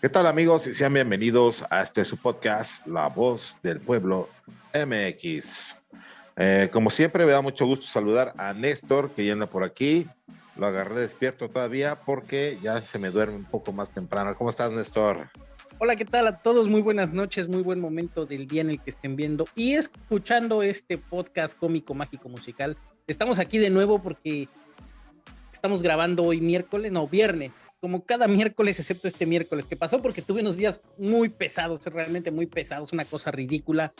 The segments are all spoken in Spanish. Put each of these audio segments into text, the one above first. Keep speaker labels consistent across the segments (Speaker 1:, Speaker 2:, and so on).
Speaker 1: ¿Qué tal amigos? Y sean bienvenidos a este su podcast, La Voz del Pueblo MX. Eh, como siempre, me da mucho gusto saludar a Néstor, que ya anda por aquí. Lo agarré despierto todavía porque ya se me duerme un poco más temprano. ¿Cómo estás, Néstor?
Speaker 2: Hola, ¿qué tal a todos? Muy buenas noches, muy buen momento del día en el que estén viendo y escuchando este podcast cómico, mágico, musical. Estamos aquí de nuevo porque estamos grabando hoy miércoles, no, viernes, como cada miércoles, excepto este miércoles que pasó porque tuve unos días muy pesados, realmente muy pesados, una cosa ridícula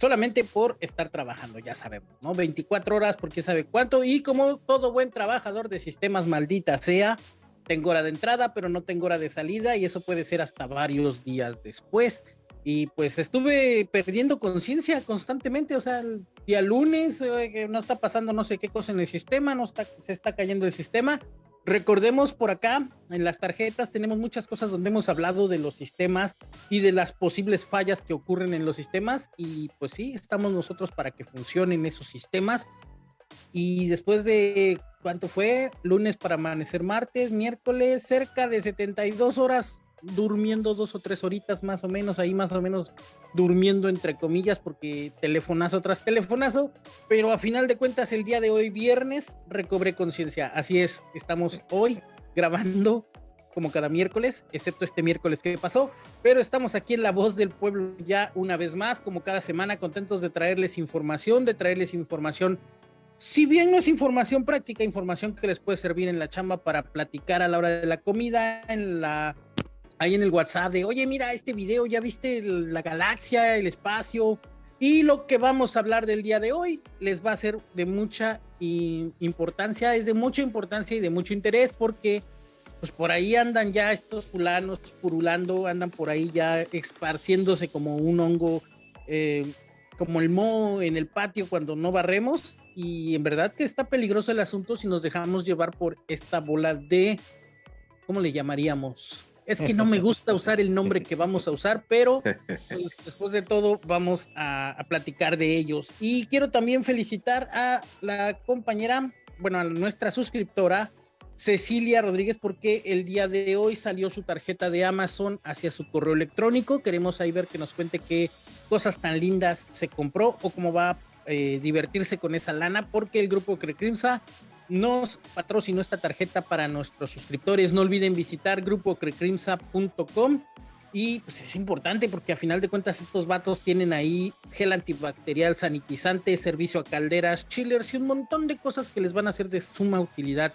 Speaker 2: solamente por estar trabajando, ya sabemos, ¿no? 24 horas porque sabe cuánto y como todo buen trabajador de sistemas maldita sea, tengo hora de entrada, pero no tengo hora de salida y eso puede ser hasta varios días después. Y pues estuve perdiendo conciencia constantemente, o sea, el día lunes eh, no está pasando no sé qué cosa en el sistema, no está, se está cayendo el sistema. Recordemos por acá, en las tarjetas tenemos muchas cosas donde hemos hablado de los sistemas y de las posibles fallas que ocurren en los sistemas y pues sí, estamos nosotros para que funcionen esos sistemas. Y después de, ¿cuánto fue? Lunes para amanecer martes, miércoles, cerca de 72 horas durmiendo dos o tres horitas más o menos, ahí más o menos durmiendo entre comillas, porque telefonazo tras telefonazo, pero a final de cuentas el día de hoy, viernes, recobré conciencia. Así es, estamos hoy grabando como cada miércoles, excepto este miércoles que pasó, pero estamos aquí en La Voz del Pueblo ya una vez más, como cada semana, contentos de traerles información, de traerles información si bien no es información práctica, información que les puede servir en la chamba para platicar a la hora de la comida, en la ahí en el WhatsApp de, oye, mira este video, ya viste la galaxia, el espacio. Y lo que vamos a hablar del día de hoy les va a ser de mucha importancia, es de mucha importancia y de mucho interés porque pues por ahí andan ya estos fulanos purulando, andan por ahí ya esparciéndose como un hongo, eh, como el moho en el patio cuando no barremos. Y en verdad que está peligroso el asunto si nos dejamos llevar por esta bola de, ¿cómo le llamaríamos? Es que no me gusta usar el nombre que vamos a usar, pero pues, después de todo vamos a, platicar de ellos. Y quiero también felicitar a la compañera, bueno, a nuestra suscriptora, Cecilia Rodríguez, porque el día de hoy salió su tarjeta de Amazon hacia su correo electrónico. Queremos ahí ver que nos cuente qué cosas tan lindas se compró o cómo va a eh, divertirse con esa lana, porque el grupo Crecrimsa nos patrocinó esta tarjeta para nuestros suscriptores. No olviden visitar grupocrecrimsa.com y pues es importante porque a final de cuentas estos vatos tienen ahí gel antibacterial, sanitizante, servicio a calderas, chillers y un montón de cosas que les van a ser de suma utilidad.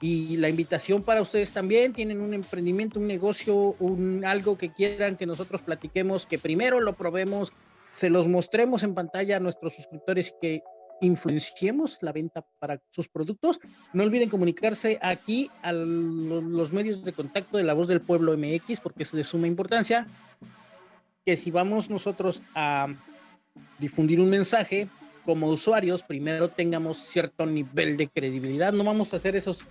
Speaker 2: Y la invitación para ustedes también, tienen un emprendimiento, un negocio, un algo que quieran que nosotros platiquemos, que primero lo probemos, se los mostremos en pantalla a nuestros suscriptores que influenciemos la venta para sus productos. No olviden comunicarse aquí a los medios de contacto de la voz del pueblo MX porque es de suma importancia que si vamos nosotros a difundir un mensaje como usuarios, primero tengamos cierto nivel de credibilidad. No vamos a hacer esos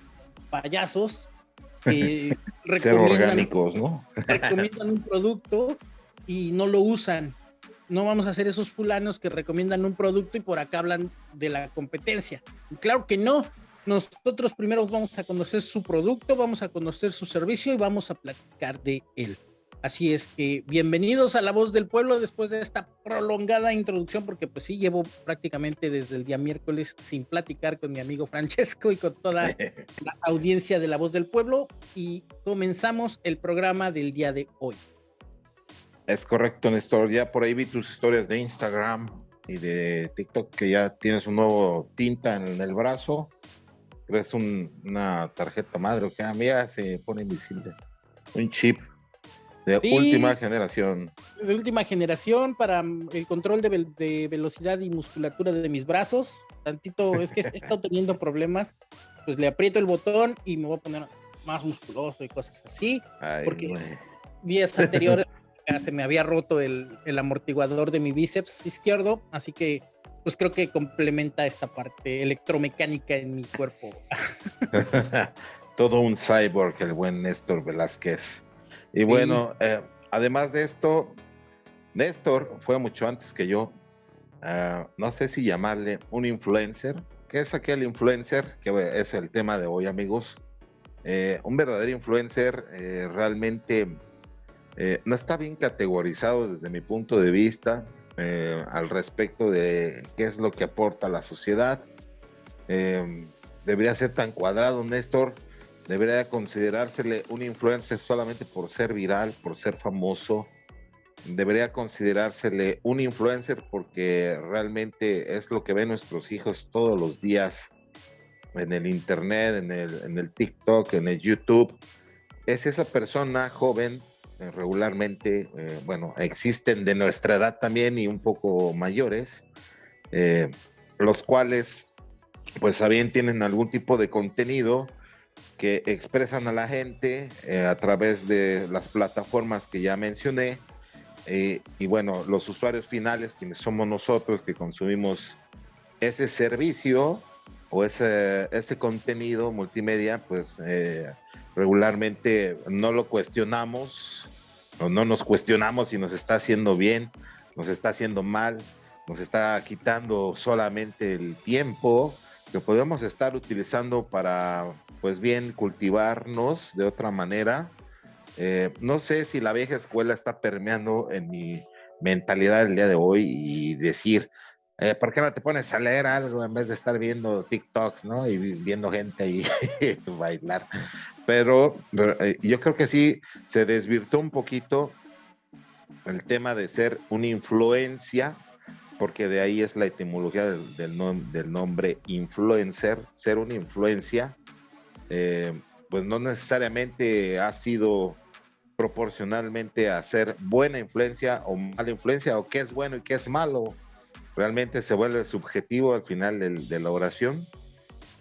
Speaker 2: payasos que recomiendan, ¿no? recomiendan un producto y no lo usan no vamos a hacer esos fulanos que recomiendan un producto y por acá hablan de la competencia. claro que no. Nosotros primero vamos a conocer su producto, vamos a conocer su servicio y vamos a platicar de él. Así es que bienvenidos a La Voz del Pueblo después de esta prolongada introducción, porque pues sí, llevo prácticamente desde el día miércoles sin platicar con mi amigo Francesco y con toda la audiencia de La Voz del Pueblo y comenzamos el programa del día de hoy.
Speaker 1: Es correcto, Néstor. Ya por ahí vi tus historias de Instagram y de TikTok que ya tienes un nuevo tinta en el brazo. Es una tarjeta madre que a mí se pone invisible. Un chip de última generación.
Speaker 2: De última generación para mm, el control de, velocidad y musculatura de mis brazos. Tantito, es que he estado teniendo problemas. Pues le aprieto el botón y me voy a poner más musculoso y cosas así. porque días anteriores se me había roto el, amortiguador de mi bíceps izquierdo, así que pues creo que complementa esta parte electromecánica en mi cuerpo.
Speaker 1: Todo un cyborg, el buen Néstor Velázquez. Y bueno, eh, además de esto, Néstor fue mucho antes que yo. Ah, no sé si llamarle un influencer. ¿Qué es aquel influencer? Que es el tema de hoy, amigos. Eh, un verdadero influencer eh, realmente eh, no está bien categorizado desde mi punto de vista eh, al respecto de qué es lo que aporta a la sociedad. Eh, debería ser tan cuadrado, Néstor. Debería considerársele un influencer solamente por ser viral, por ser famoso. Debería considerársele un influencer porque realmente es lo que ven nuestros hijos todos los días en el internet, en el, en el TikTok, en el YouTube. Es esa persona joven regularmente, eh, bueno, existen de nuestra edad también y un poco mayores, eh, los cuales pues también tienen algún tipo de contenido que expresan a la gente a través de las plataformas que ya mencioné. y bueno, los usuarios finales, quienes somos nosotros que consumimos ese servicio o ese, ese contenido multimedia, pues regularmente no lo cuestionamos o no nos cuestionamos si nos está haciendo bien, nos está haciendo mal, nos está quitando solamente el tiempo que podemos estar utilizando para, pues bien, cultivarnos de otra manera. Eh, no sé si la vieja escuela está permeando en mi mentalidad el día de hoy y decir, eh, ¿por qué no te pones a leer algo en vez de estar viendo TikToks, ¿no? Y viendo gente ahí bailar. Pero, eh, yo creo que sí se desvirtuó un poquito el tema de ser una influencia, porque de ahí es la etimología del, nombre influencer, ser una influencia, eh, pues no necesariamente ha sido proporcionalmente a ser buena influencia o mala influencia, o qué es bueno y qué es malo realmente se vuelve subjetivo al final de la oración,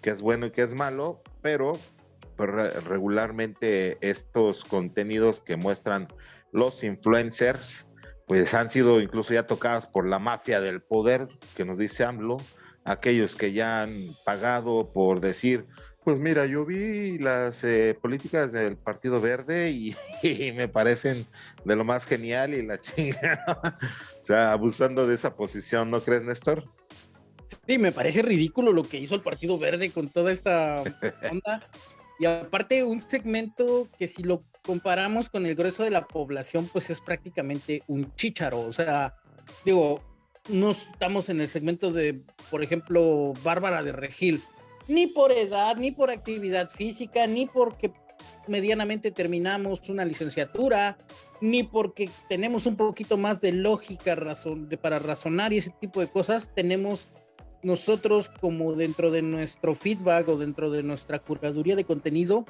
Speaker 1: qué es bueno y qué es malo, pero pues, regularmente estos contenidos que muestran los influencers, pues han sido incluso ya tocados por la mafia del poder, que nos dice AMLO, aquellos que ya han pagado por decir, pues mira, yo vi las eh, políticas del Partido Verde y, me parecen de lo más genial y la chinga. o sea, abusando de esa posición, ¿no crees, Néstor?
Speaker 2: Sí, me parece ridículo lo que hizo el Partido Verde con toda esta onda. Y aparte, un segmento que si lo comparamos con el grueso de la población, pues es prácticamente un chícharo. O sea, digo, no estamos en el segmento de, por ejemplo, Bárbara de Regil ni por edad, ni por actividad física, ni porque medianamente terminamos una licenciatura, ni porque tenemos un poquito más de lógica razón, de, para razonar y ese tipo de cosas, tenemos nosotros como dentro de nuestro feedback o dentro de nuestra curaduría de contenido,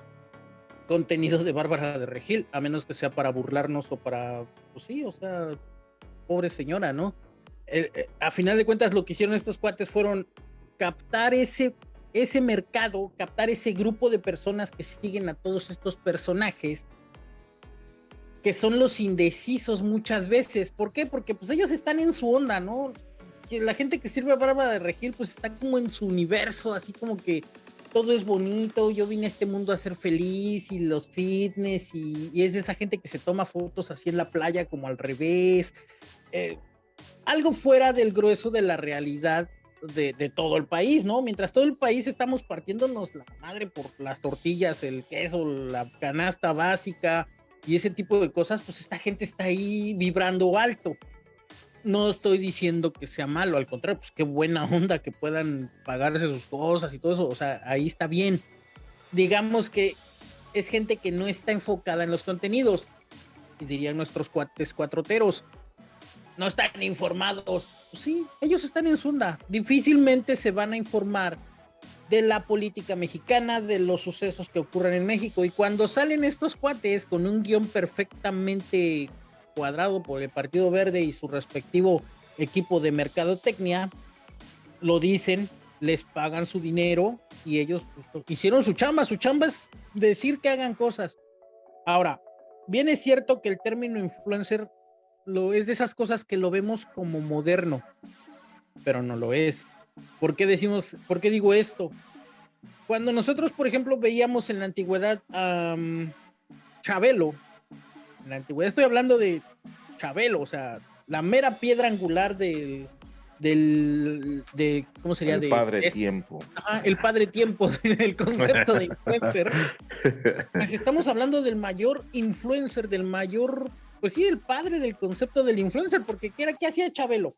Speaker 2: contenido de Bárbara de Regil, a menos que sea para burlarnos o para, pues sí, o sea, pobre señora, ¿no? Eh, a final de cuentas lo que hicieron estos cuates fueron captar ese ese mercado, captar ese grupo de personas que siguen a todos estos personajes, que son los indecisos muchas veces. ¿Por qué? Porque pues ellos están en su onda, ¿no? Que la gente que sirve a Bárbara de Regil pues está como en su universo, así como que todo es bonito, yo vine a este mundo a ser feliz y los fitness y, es de esa gente que se toma fotos así en la playa como al revés. Eh, algo fuera del grueso de la realidad de, todo el país, ¿no? Mientras todo el país estamos partiéndonos la madre por las tortillas, el queso, la canasta básica y ese tipo de cosas, pues esta gente está ahí vibrando alto. No estoy diciendo que sea malo, al contrario, pues qué buena onda que puedan pagarse sus cosas y todo eso, o sea, ahí está bien. Digamos que es gente que no está enfocada en los contenidos, y dirían nuestros cuates cuatroteros no están informados. Sí, ellos están en Sunda. Difícilmente se van a informar de la política mexicana, de los sucesos que ocurren en México. Y cuando salen estos cuates con un guion perfectamente cuadrado por el Partido Verde y su respectivo equipo de mercadotecnia, lo dicen, les pagan su dinero y ellos pues, hicieron su chamba. Su chamba es decir que hagan cosas. Ahora, bien es cierto que el término influencer lo, es de esas cosas que lo vemos como moderno, pero no lo es. ¿Por qué decimos, por qué digo esto? Cuando nosotros, por ejemplo, veíamos en la antigüedad a Chabelo, en la antigüedad estoy hablando de Chabelo, o sea, la mera piedra angular de, del, de, ¿cómo sería?
Speaker 1: El padre tiempo.
Speaker 2: el padre tiempo del concepto de influencer. Pues estamos hablando del mayor influencer, del mayor pues sí, el padre del concepto del influencer, porque ¿qué, era, qué hacía Chabelo?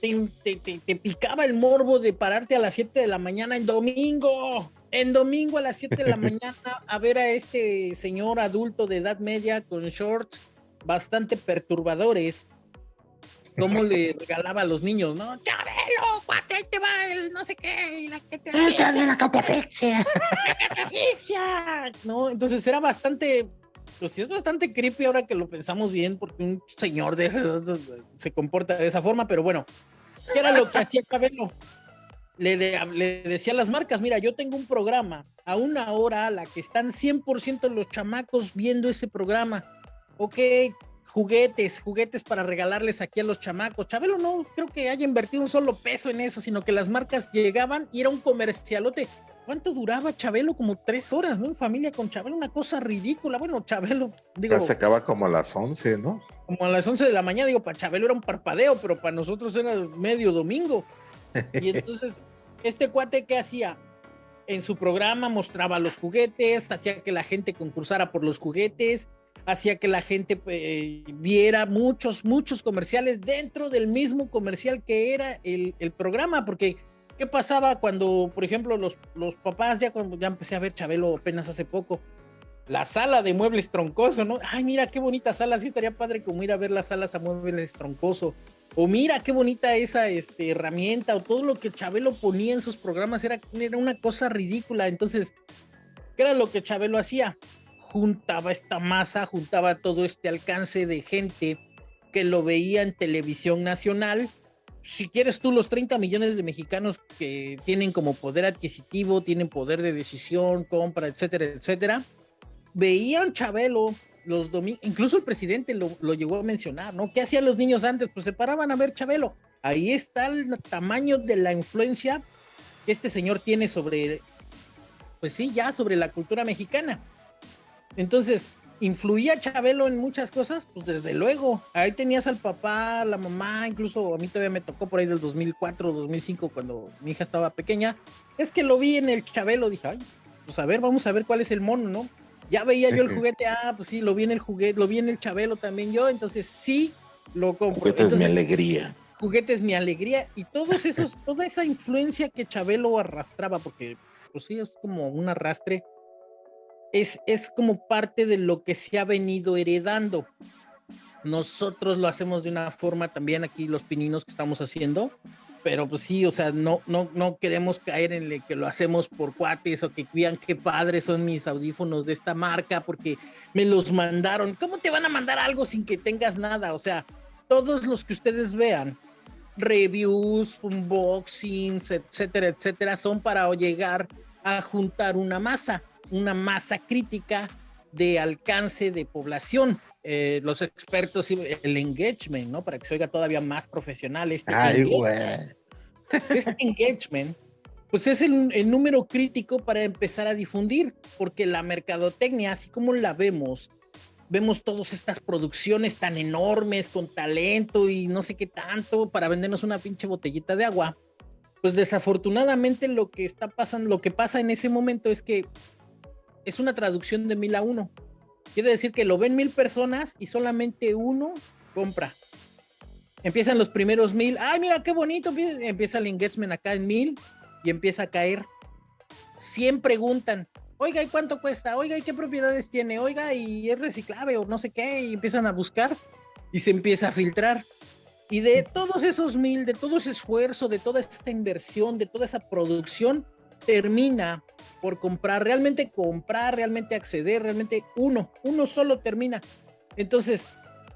Speaker 2: Te, te, picaba el morbo de pararte a las 7 de la mañana en domingo, en domingo a las 7 de la mañana a ver a este señor adulto de edad media con shorts bastante perturbadores, cómo le regalaba a los niños, ¿no? Chabelo, cuate, te va el no sé qué, la que te la catafixia. La catafixia. No, entonces era bastante, pues sí es bastante creepy ahora que lo pensamos bien, porque un señor de ese se comporta de esa forma, pero bueno, ¿qué era lo que hacía Chabelo? Le, le, decía a las marcas, mira, yo tengo un programa a una hora a la que están 100% los chamacos viendo ese programa. Ok, juguetes, juguetes para regalarles aquí a los chamacos. Chabelo no creo que haya invertido un solo peso en eso, sino que las marcas llegaban y era un comercialote. ¿Cuánto duraba Chabelo? Como tres horas, ¿no? En familia con Chabelo, una cosa ridícula. Bueno, Chabelo,
Speaker 1: digo. se acaba como a las once, ¿no?
Speaker 2: Como a las once de la mañana, digo, para Chabelo era un parpadeo, pero para nosotros era medio domingo. Y entonces, este cuate, ¿qué hacía? En su programa mostraba los juguetes, hacía que la gente concursara por los juguetes, hacía que la gente eh, viera muchos, muchos comerciales dentro del mismo comercial que era el, programa, porque ¿qué pasaba cuando, por ejemplo, los, los papás, ya cuando ya empecé a ver Chabelo apenas hace poco, la sala de muebles troncoso, ¿no? Ay, mira qué bonita sala, sí estaría padre como ir a ver las salas a muebles troncoso. O mira qué bonita esa este, herramienta, o todo lo que Chabelo ponía en sus programas era, era una cosa ridícula. Entonces, ¿qué era lo que Chabelo hacía? juntaba esta masa, juntaba todo este alcance de gente que lo veía en televisión nacional. Si quieres tú los 30 millones de mexicanos que tienen como poder adquisitivo, tienen poder de decisión, compra, etcétera, etcétera, veían Chabelo los domingos, incluso el presidente lo, lo, llegó a mencionar, ¿no? ¿Qué hacían los niños antes? Pues se paraban a ver Chabelo. Ahí está el tamaño de la influencia que este señor tiene sobre, pues sí, ya sobre la cultura mexicana. Entonces, ¿influía Chabelo en muchas cosas? Pues desde luego. Ahí tenías al papá, la mamá, incluso a mí todavía me tocó por ahí del 2004, 2005, cuando mi hija estaba pequeña. Es que lo vi en el Chabelo, dije, ay, pues a ver, vamos a ver cuál es el mono, ¿no? Ya veía yo el juguete, ah, pues sí, lo vi en el juguete, lo vi en el Chabelo también yo, entonces sí, lo compro.
Speaker 1: Juguete
Speaker 2: es
Speaker 1: mi alegría.
Speaker 2: Juguete es mi alegría y todos esos, toda esa influencia que Chabelo arrastraba, porque pues sí, es como un arrastre es, como parte de lo que se ha venido heredando. Nosotros lo hacemos de una forma también aquí, los pininos que estamos haciendo, pero pues sí, o sea, no, no, no queremos caer en que lo hacemos por cuates o que vean qué padres son mis audífonos de esta marca porque me los mandaron. ¿Cómo te van a mandar algo sin que tengas nada? O sea, todos los que ustedes vean, reviews, unboxings, etcétera, etcétera, son para llegar a juntar una masa una masa crítica de alcance de población. Eh, los expertos, el engagement, ¿no? Para que se oiga todavía más profesional. Este, engagement, este engagement, pues es el, el, número crítico para empezar a difundir, porque la mercadotecnia, así como la vemos, vemos todas estas producciones tan enormes, con talento y no sé qué tanto, para vendernos una pinche botellita de agua. Pues desafortunadamente lo que está pasando, lo que pasa en ese momento es que es una traducción de mil a uno. Quiere decir que lo ven mil personas y solamente uno compra. Empiezan los primeros mil. Ay, mira qué bonito. Empieza el engagement acá en mil y empieza a caer. 100 preguntan. Oiga, ¿y cuánto cuesta? Oiga, ¿y qué propiedades tiene? Oiga, ¿y es reciclable o no sé qué? Y empiezan a buscar y se empieza a filtrar. Y de todos esos mil, de todo ese esfuerzo, de toda esta inversión, de toda esa producción, termina por comprar, realmente comprar, realmente acceder, realmente uno, uno solo termina. Entonces,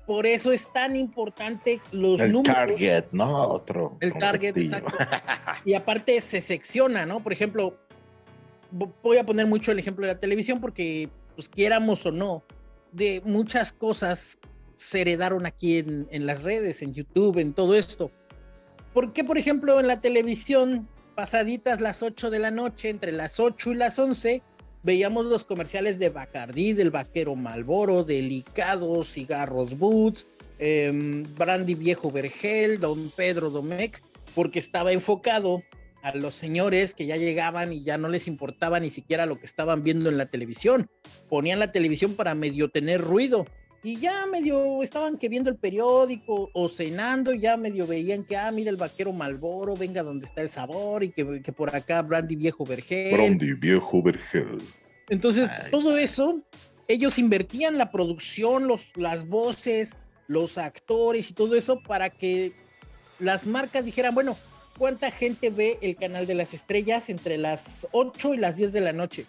Speaker 2: por eso es tan importante los
Speaker 1: el target, ¿no? Otro.
Speaker 2: El target, exacto. Y aparte se secciona, ¿no? Por ejemplo, voy a poner mucho el ejemplo de la televisión porque, pues quieramos o no, de muchas cosas se heredaron aquí en, en las redes, en YouTube, en todo esto. ¿Por qué, por ejemplo, en la televisión pasaditas las 8 de la noche, entre las 8 y las 11, veíamos los comerciales de Bacardí, del Vaquero Malboro, Delicados, Cigarros Boots, em, Brandy Viejo Vergel, Don Pedro Domecq, porque estaba enfocado a los señores que ya llegaban y ya no les importaba ni siquiera lo que estaban viendo en la televisión. Ponían la televisión para medio tener ruido. Y ya medio estaban que viendo el periódico o cenando, ya medio veían que, ah, mira el vaquero Malboro, venga donde está el sabor y que, que por acá Brandy Viejo Vergel.
Speaker 1: Brandy Viejo Vergel.
Speaker 2: Entonces, todo eso, ellos invertían la producción, los, las voces, los actores y todo eso para que las marcas dijeran, bueno, ¿cuánta gente ve el canal de las estrellas entre las 8 y las 10 de la noche?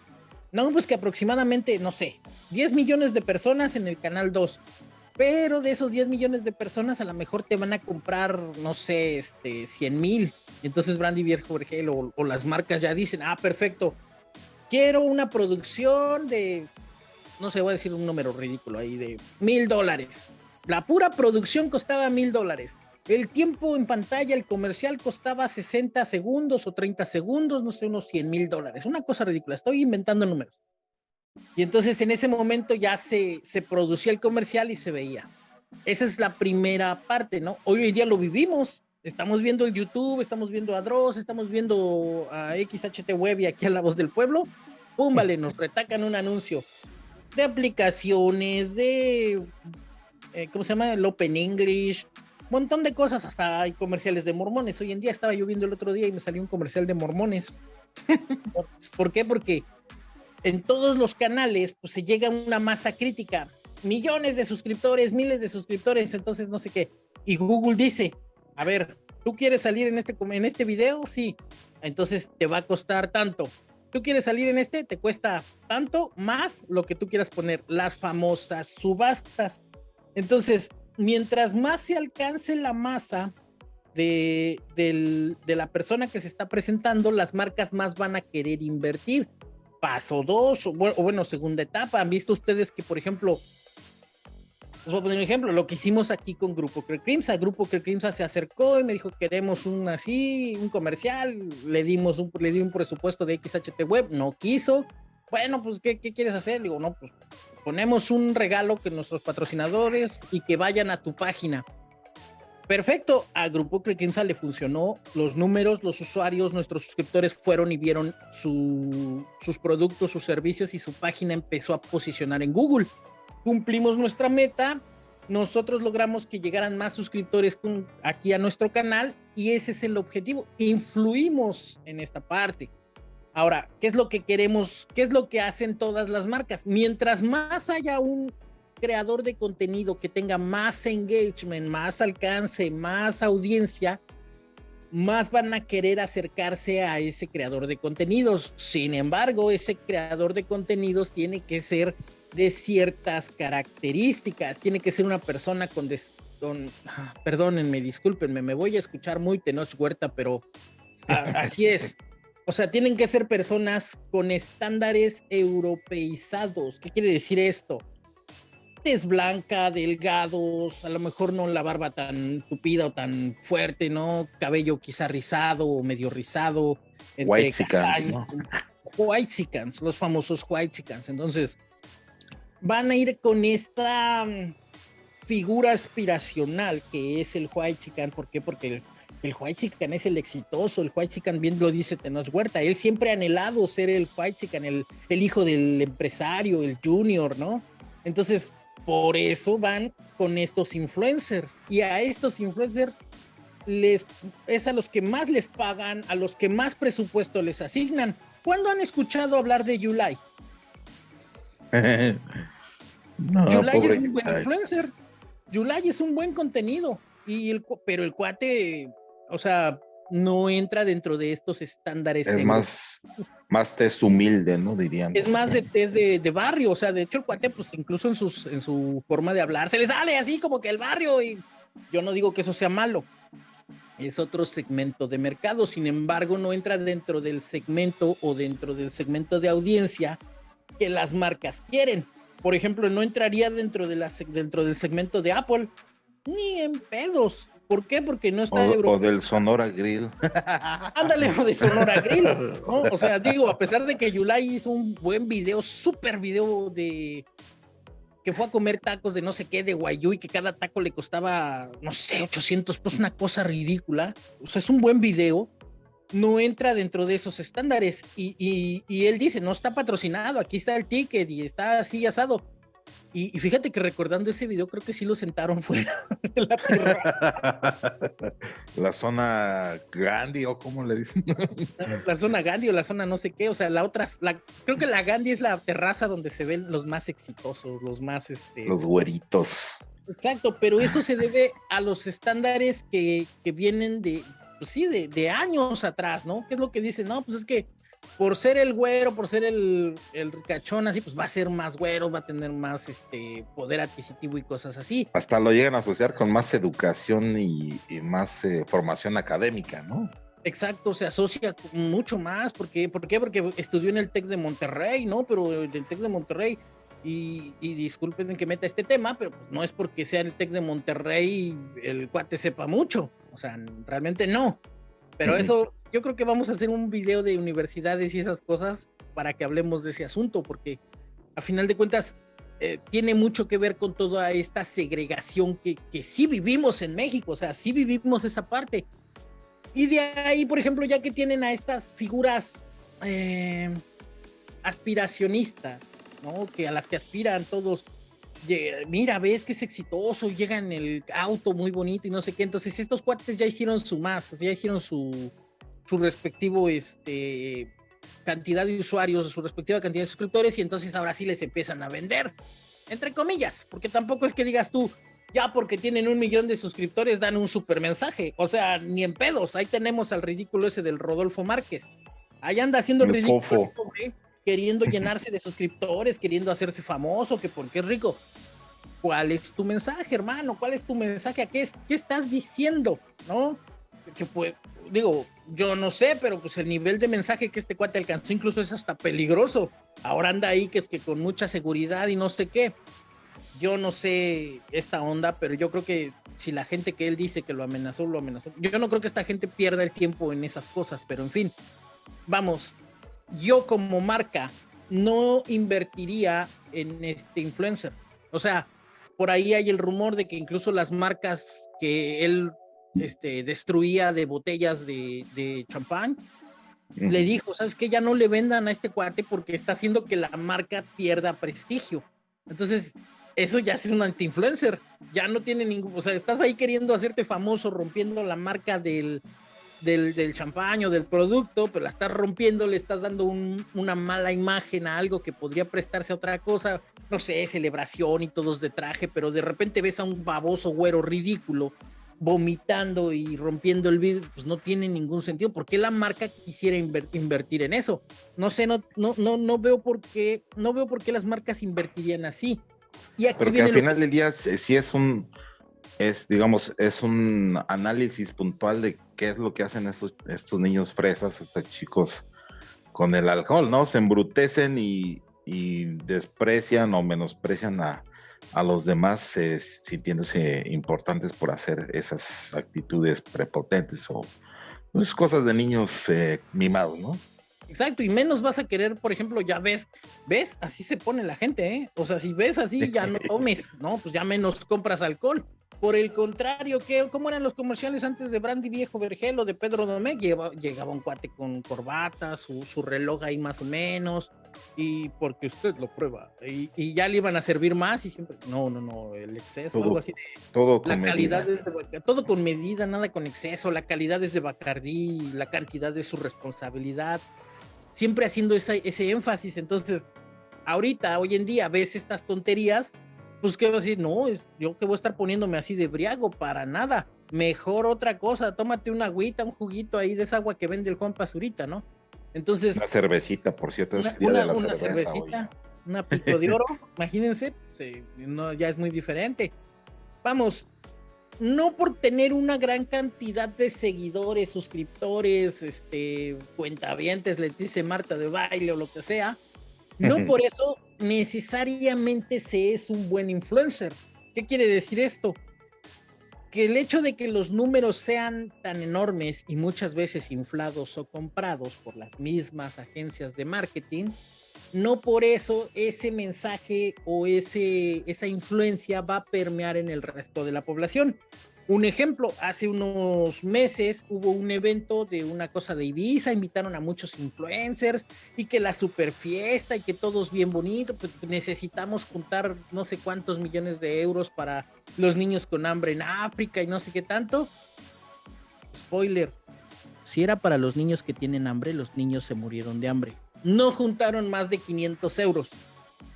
Speaker 2: No, pues que aproximadamente, no sé, 10 millones de personas en el canal 2. Pero de esos 10 millones de personas, a lo mejor te van a comprar, no sé, este, 100 mil. Entonces Brandy Viejo Vergel o, o las marcas ya dicen, ah, perfecto, quiero una producción de, no sé, voy a decir un número ridículo ahí, de mil dólares. La pura producción costaba mil dólares. El tiempo en pantalla, el comercial costaba 60 segundos o 30 segundos, no sé, unos 100 mil dólares. Una cosa ridícula, estoy inventando números. Y entonces en ese momento ya se, se producía el comercial y se veía. Esa es la primera parte, ¿no? Hoy en día lo vivimos. Estamos viendo el YouTube, estamos viendo a Dross, estamos viendo a XHT Web y aquí a La Voz del Pueblo. Pum, vale, nos retacan un anuncio de aplicaciones, de, eh, ¿cómo se llama? El Open English, montón de cosas, hasta hay comerciales de mormones. Hoy en día estaba yo viendo el otro día y me salió un comercial de mormones. ¿Por qué? Porque en todos los canales pues se llega a una masa crítica, millones de suscriptores, miles de suscriptores, entonces no sé qué. Y Google dice, a ver, ¿tú quieres salir en este, en este video? Sí. Entonces te va a costar tanto. ¿Tú quieres salir en este? Te cuesta tanto más lo que tú quieras poner. Las famosas subastas. Entonces, mientras más se alcance la masa de, la persona que se está presentando, las marcas más van a querer invertir. Paso dos, o bueno, segunda etapa. Han visto ustedes que, por ejemplo, les voy a poner un ejemplo, lo que hicimos aquí con Grupo Crimsa. Grupo Crimsa se acercó y me dijo, queremos un así, un comercial. Le dimos un, le di un presupuesto de XHT Web, no quiso. Bueno, pues, ¿qué, qué quieres hacer? Digo, no, pues ponemos un regalo que nuestros patrocinadores y que vayan a tu página. Perfecto, a Grupo Crequenza le funcionó, los números, los usuarios, nuestros suscriptores fueron y vieron sus productos, sus servicios y su página empezó a posicionar en Google. Cumplimos nuestra meta, nosotros logramos que llegaran más suscriptores aquí a nuestro canal y ese es el objetivo, influimos en esta parte. Ahora, ¿qué es lo que queremos? ¿Qué es lo que hacen todas las marcas? Mientras más haya un creador de contenido que tenga más engagement, más alcance, más audiencia, más van a querer acercarse a ese creador de contenidos. Sin embargo, ese creador de contenidos tiene que ser de ciertas características, tiene que ser una persona con, ah, perdónenme, discúlpenme, me voy a escuchar muy Tenoch Huerta, pero así es. O sea, tienen que ser personas con estándares europeizados. ¿Qué quiere decir esto? Es blanca, delgados, a lo mejor no la barba tan tupida o tan fuerte, ¿no? Cabello quizá rizado o medio rizado.
Speaker 1: White ¿no?
Speaker 2: White los famosos White. Entonces, van a ir con esta mm, figura aspiracional que es el White. ¿Por qué? Porque el el Whitezican es el exitoso, el Whitezican bien lo dice Tenoch Huerta, él siempre ha anhelado ser el Whitezican, el, el hijo del empresario, el junior, ¿no? Entonces, por eso van con estos influencers y a estos influencers les es a los que más les pagan, a los que más presupuesto les asignan. ¿Cuándo han escuchado hablar de Yulai? Yulai es un buen influencer. Yulai es un buen contenido. Y el, pero el cuate o sea, no entra dentro de estos estándares.
Speaker 1: Es más, más test humilde, ¿no? Dirían.
Speaker 2: Es más de test de, barrio, o sea, de hecho el cuate, pues incluso en, sus, en su forma de hablar, se le sale así como que el barrio y yo no digo que eso sea malo. Es otro segmento de mercado, sin embargo, no entra dentro del segmento o dentro del segmento de audiencia que las marcas quieren. Por ejemplo, no entraría dentro, de la, dentro del segmento de Apple, ni en pedos. ¿Por qué? Porque no está
Speaker 1: o, o del Sonora Grill.
Speaker 2: Ándale, o de Sonora Grill. ¿no? O sea, digo, a pesar de que Yulai hizo un buen video, súper video de que fue a comer tacos de no sé qué de Guayú y que cada taco le costaba, no sé, 800 pues una cosa ridícula. O sea, es un buen video. No entra dentro de esos estándares. Y, y, y él dice, no está patrocinado, aquí está el ticket y está así asado Y, fíjate que recordando ese video, creo que sí lo sentaron fuera de la tierra.
Speaker 1: La zona Gandhi, o cómo le dicen.
Speaker 2: La, zona Gandhi o la zona no sé qué. O sea, la otra, la, creo que la Gandhi es la terraza donde se ven los más exitosos, los más este.
Speaker 1: Los güeritos.
Speaker 2: Exacto, pero eso se debe a los estándares que, que vienen de, pues sí, de, de, años atrás, ¿no? ¿Qué es lo que dicen? No, pues es que por ser el güero, por ser el, el ricachón, así, pues va a ser más güero, va a tener más este poder adquisitivo y cosas así.
Speaker 1: Hasta lo llegan a asociar con más educación y, más eh, formación académica, ¿no?
Speaker 2: Exacto, se asocia mucho más. porque ¿Por qué? Porque estudió en el TEC de Monterrey, ¿no? Pero en el TEC de Monterrey, y, y, disculpen que meta este tema, pero pues no es porque sea el TEC de Monterrey el cuate sepa mucho. O sea, realmente no. Pero eso yo creo que vamos a hacer un video de universidades y esas cosas para que hablemos de ese asunto, porque a final de cuentas eh, tiene mucho que ver con toda esta segregación que, que sí vivimos en México, o sea, sí vivimos esa parte. Y de ahí, por ejemplo, ya que tienen a estas figuras eh, aspiracionistas, ¿no? Que a las que aspiran todos, mira, ves que es exitoso, llega en el auto muy bonito y no sé qué. Entonces, estos cuates ya hicieron su más, ya hicieron su, su respectivo este, cantidad de usuarios, su respectiva cantidad de suscriptores y entonces ahora sí les empiezan a vender, entre comillas, porque tampoco es que digas tú, ya porque tienen un millón de suscriptores dan un super mensaje, o sea, ni en pedos, ahí tenemos al ridículo ese del Rodolfo Márquez, ahí anda haciendo el ridículo, queriendo llenarse de suscriptores, queriendo hacerse famoso, que porque es rico. ¿Cuál es tu mensaje, hermano? ¿Cuál es tu mensaje? ¿A qué, qué estás diciendo? ¿No? Que pues, digo, yo no sé, pero pues el nivel de mensaje que este cuate alcanzó incluso es hasta peligroso. Ahora anda ahí que es que con mucha seguridad y no sé qué. Yo no sé esta onda, pero yo creo que si la gente que él dice que lo amenazó, lo amenazó. Yo no creo que esta gente pierda el tiempo en esas cosas, pero en fin, vamos, yo como marca no invertiría en este influencer. O sea, por ahí hay el rumor de que incluso las marcas que él este, destruía de botellas de, champán, le dijo, ¿sabes qué? Ya no le vendan a este cuate porque está haciendo que la marca pierda prestigio. Entonces, eso ya es un anti-influencer. Ya no tiene ningún, o sea, estás ahí queriendo hacerte famoso, rompiendo la marca del, del, del champán o del producto, pero la estás rompiendo, le estás dando una mala imagen a algo que podría prestarse a otra cosa, no sé, celebración y todos de traje, pero de repente ves a un baboso güero ridículo vomitando y rompiendo el vidrio, pues no tiene ningún sentido. ¿Por qué la marca quisiera invertir en eso? No sé, no, no, no, no veo por qué, no veo por qué las marcas invertirían así.
Speaker 1: Y aquí Porque al final del día sí es un, es, digamos, es un análisis puntual de qué es lo que hacen estos, estos niños fresas, estos chicos con el alcohol, ¿no? Se embrutecen y, y desprecian o menosprecian a, a los demás eh, sintiéndose importantes por hacer esas actitudes prepotentes o pues, cosas de niños eh, mimados, ¿no?
Speaker 2: Exacto, y menos vas a querer, por ejemplo, ya ves, ves, así se pone la gente, ¿eh? O sea, si ves así, ya no tomes, ¿no? Pues ya menos compras alcohol. Por el contrario, ¿qué, ¿cómo eran los comerciales antes de Brandy Viejo Vergel o de Pedro Domecq? Llegaba, un cuate con corbata, su, su, reloj ahí más o menos, y porque usted lo prueba, y, ya le iban a servir más y siempre, no, no, no, el exceso, algo así de...
Speaker 1: Todo
Speaker 2: con la calidad medida. todo con medida, nada con exceso, la calidad es de Bacardí, la cantidad de su responsabilidad, siempre haciendo ese énfasis, entonces, ahorita, hoy en día, ves estas tonterías pues qué va a decir, no, yo que voy a estar poniéndome así de briago, para nada. Mejor otra cosa, tómate una agüita, un juguito ahí de esa agua que vende el Juan Pazurita, ¿no? Entonces.
Speaker 1: Una cervecita, por cierto,
Speaker 2: es día de la una cervecita, una pico de oro, imagínense, no, ya es muy diferente. Vamos, no por tener una gran cantidad de seguidores, suscriptores, este, cuentavientes, les dice Marta de baile o lo que sea, no por eso necesariamente se es un buen influencer. ¿Qué quiere decir esto? Que el hecho de que los números sean tan enormes y muchas veces inflados o comprados por las mismas agencias de marketing, no por eso ese mensaje o ese, esa influencia va a permear en el resto de la población. Un ejemplo, hace unos meses hubo un evento de una cosa de Ibiza, invitaron a muchos influencers y que la super fiesta y que todos bien bonito, pues necesitamos juntar no sé cuántos millones de euros para los niños con hambre en África y no sé qué tanto. Spoiler, si era para los niños que tienen hambre, los niños se murieron de hambre. No juntaron más de 500 euros.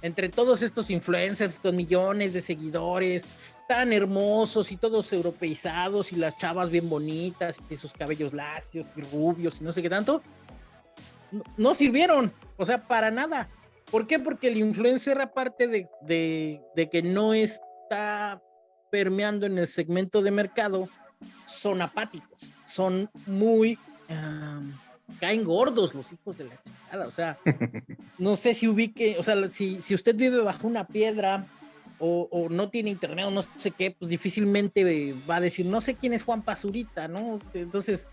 Speaker 2: Entre todos estos influencers con millones de seguidores, tan hermosos y todos europeizados y las chavas bien bonitas y sus cabellos lacios y rubios y no sé qué tanto, no, sirvieron, o sea, para nada. ¿Por qué? Porque el influencer, aparte de, de, que no está permeando en el segmento de mercado, son apáticos, son muy... caen gordos los hijos de la chingada, o sea, no sé si ubique, o sea, si, si usted vive bajo una piedra o, no tiene internet o no sé qué, pues difícilmente va a decir, no sé quién es Juan Pazurita, ¿no? Entonces,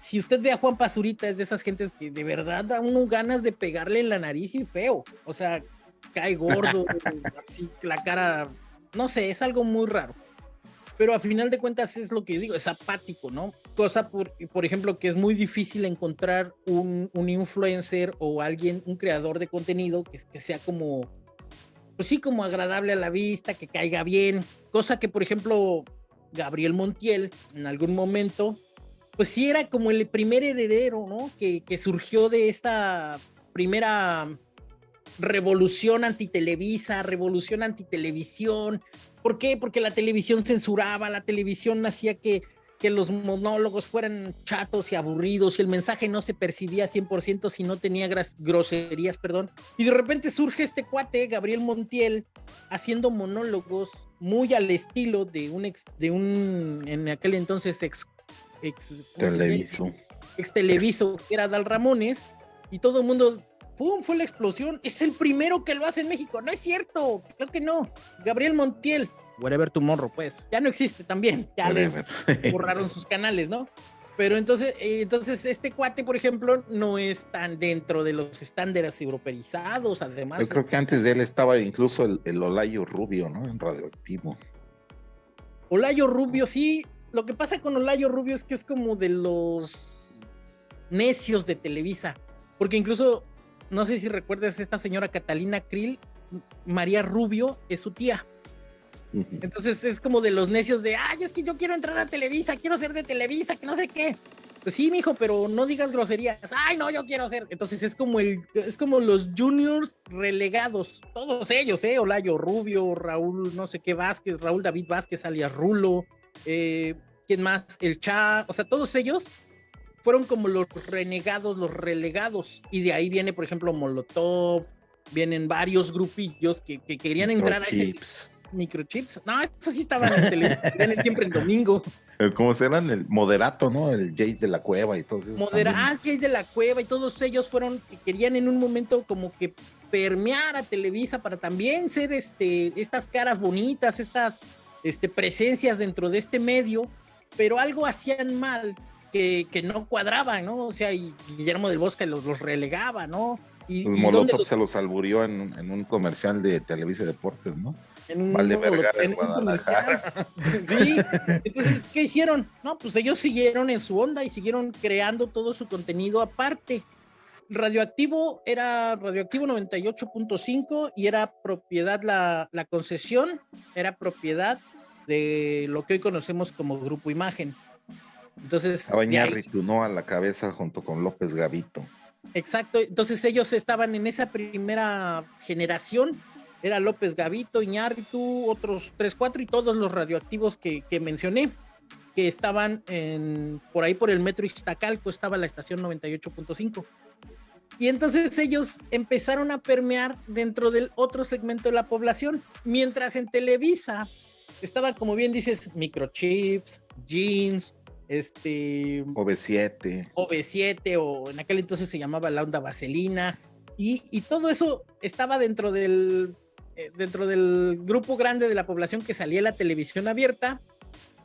Speaker 2: si usted ve a Juan Pazurita, es de esas gentes que de verdad da uno ganas de pegarle en la nariz y feo. O sea, cae gordo, así, la cara, no sé, es algo muy raro. Pero a final de cuentas es lo que yo digo, es apático, ¿no? Cosa, por, por ejemplo, que es muy difícil encontrar un, un influencer o alguien, un creador de contenido que, que sea como pues sí, como agradable a la vista, que caiga bien, cosa que, por ejemplo, Gabriel Montiel en algún momento, pues sí era como el primer heredero, ¿no? Que, que surgió de esta primera revolución antitelevisa, revolución antitelevisión. ¿Por qué? Porque la televisión censuraba, la televisión hacía que que los monólogos fueran chatos y aburridos y el mensaje no se percibía 100% si no tenía groserías, perdón. Y de repente surge este cuate, Gabriel Montiel, haciendo monólogos muy al estilo de un ex, de un, en aquel entonces ex, ex
Speaker 1: televiso.
Speaker 2: Ex televiso, que era Dal Ramones, y todo el mundo ¡pum! fue la explosión. Es el primero que lo hace en México. No es cierto, creo que no. Gabriel Montiel, Whatever Tomorrow, pues, ya no existe también, ya le borraron sus canales, ¿no? Pero entonces, eh, entonces este cuate, por ejemplo, no es tan dentro de los estándares europeizados, además.
Speaker 1: Yo creo que antes de él estaba incluso el, Olayo Rubio, ¿no? En radioactivo.
Speaker 2: Olayo Rubio, sí. Lo que pasa con Olayo Rubio es que es como de los necios de Televisa. Porque incluso, no sé si recuerdas esta señora Catalina Krill, María Rubio es su tía. Entonces es como de los necios de, ay, es que yo quiero entrar a Televisa, quiero ser de Televisa, que no sé qué. Pues sí, mijo, pero no digas groserías. Ay, no, yo quiero ser. Entonces es como el, es como los juniors relegados, todos ellos, eh, Olayo Rubio, Raúl, no sé qué Vázquez, Raúl David Vázquez alias Rulo, eh, ¿quién más? El Cha, o sea, todos ellos fueron como los renegados, los relegados. Y de ahí viene, por ejemplo, Molotov, vienen varios grupillos que, que querían entrar a ese microchips. No, estos sí estaban en televisión siempre en domingo.
Speaker 1: Como serán el moderato, ¿no? El Jace de la Cueva y todos esos.
Speaker 2: Moderato, ah, Jace de la Cueva y todos ellos fueron que querían en un momento como que permear a Televisa para también ser este, estas caras bonitas, estas este, presencias dentro de este medio, pero algo hacían mal que, que no cuadraban, ¿no? O sea, y Guillermo del Bosque los, los relegaba, ¿no?
Speaker 1: Y, pues Molotov se los alburió en, en, un comercial de Televisa Deportes, ¿no? En un, vale en,
Speaker 2: sí. Entonces, ¿qué hicieron? No, pues ellos siguieron en su onda y siguieron creando todo su contenido aparte. Radioactivo era Radioactivo 98.5 y era propiedad, la, la concesión era propiedad de lo que hoy conocemos como Grupo Imagen. Entonces.
Speaker 1: Abañarritu, ¿no? A la cabeza junto con López Gavito.
Speaker 2: Exacto, entonces ellos estaban en esa primera generación era López Gavito, Iñárritu, otros tres, cuatro y todos los radioactivos que, mencioné, que estaban en, por ahí por el metro Iztacalco, estaba la estación 98.5. Y entonces ellos empezaron a permear dentro del otro segmento de la población, mientras en Televisa estaba, como bien dices, microchips, jeans, este...
Speaker 1: OV7.
Speaker 2: OV7, o en aquel entonces se llamaba la onda vaselina, y, y, todo eso estaba dentro del dentro del grupo grande de la población que salía la televisión abierta,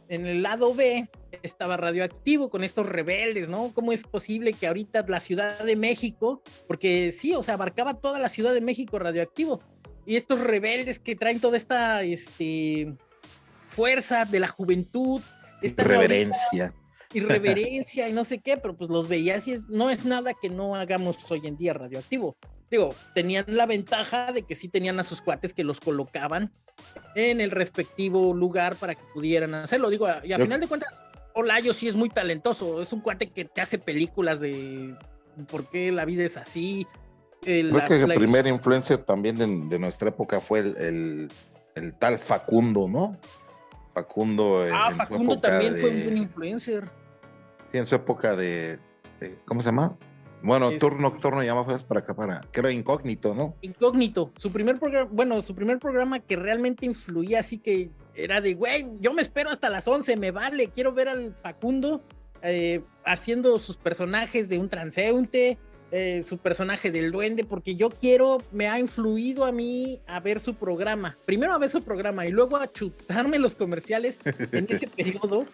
Speaker 2: en el lado B estaba radioactivo con estos rebeldes, ¿no? ¿Cómo es posible que ahorita la Ciudad de México, porque sí, o sea, abarcaba toda la Ciudad de México radioactivo, y estos rebeldes que traen toda esta, este, fuerza, de la juventud.
Speaker 1: Esta reverencia.
Speaker 2: Irreverencia y no sé qué, pero pues los veías y es, no es nada que no hagamos hoy en día radioactivo. Digo, tenían la ventaja de que sí tenían a sus cuates que los colocaban en el respectivo lugar para que pudieran hacerlo. Digo, y a final de cuentas, Olayo sí es muy talentoso, es un cuate que te hace películas de por qué la vida es así,
Speaker 1: Creo que el primer influencer también de, nuestra época fue el, tal Facundo, ¿no? Facundo.
Speaker 2: Ah, Facundo también fue un buen influencer.
Speaker 1: Sí, en su época de. ¿Cómo se llama? Bueno, turno nocturno llamaba para acá, para. que era incógnito, ¿no?
Speaker 2: Incógnito. Su primer programa, bueno, su primer programa que realmente influía, así que era de, güey, yo me espero hasta las 11, me vale, quiero ver al Facundo eh, haciendo sus personajes de un transeúnte, eh, su personaje del duende, porque yo quiero, me ha influido a mí a ver su programa. Primero a ver su programa y luego a chutarme los comerciales en ese periodo,